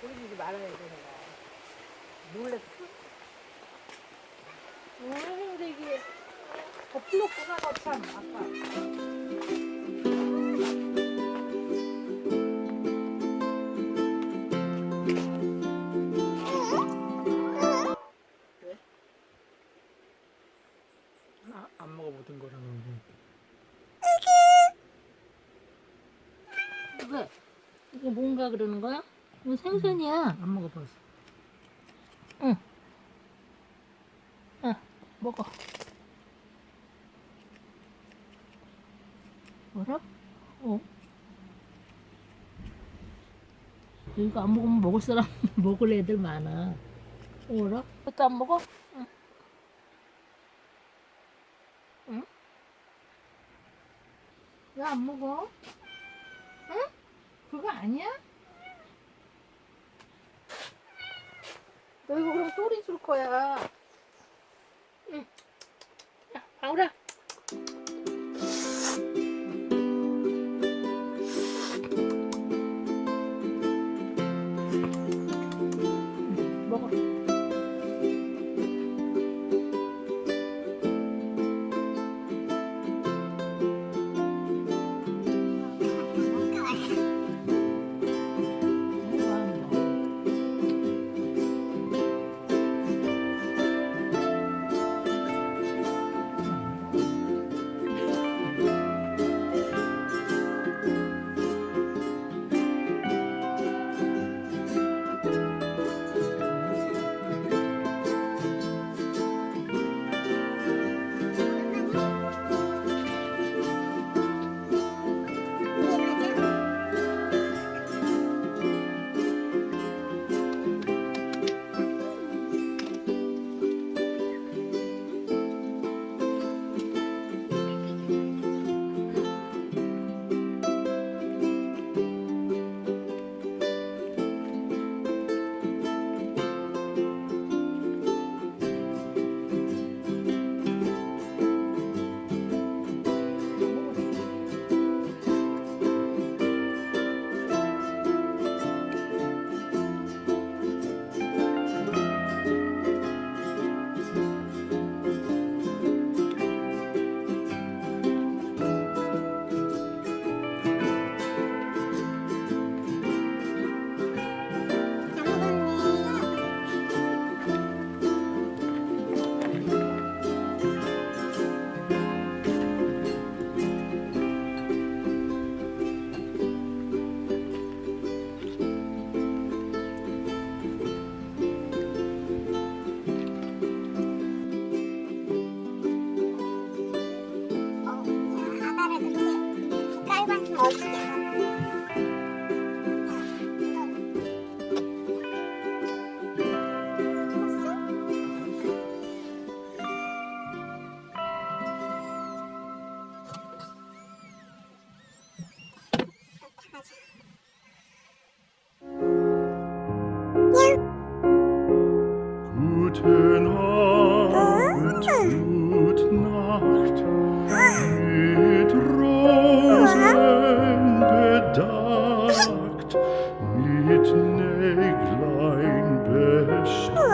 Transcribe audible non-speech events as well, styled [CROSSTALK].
보여주지 말아야 돼 내가. 놀랬어 왜 근데 이게 덮질렀구나 너참 아까 아, 안 먹어보던 거라는 왜? 이거 뭔가 그러는 거야? 이거 생선이야 안 먹어봤어. 응. 응, 먹어. 뭐라? 어. 이거 안 먹으면 먹을 사람, [LAUGHS] 먹을 애들 많아. 뭐라? 그것도 안 먹어? 응. 응? 왜 안 먹어? 응? 그거 아니야? 너 이거 그럼 소리 줄 거야. 응. 야, 방울아. 먹어. Neglect line best.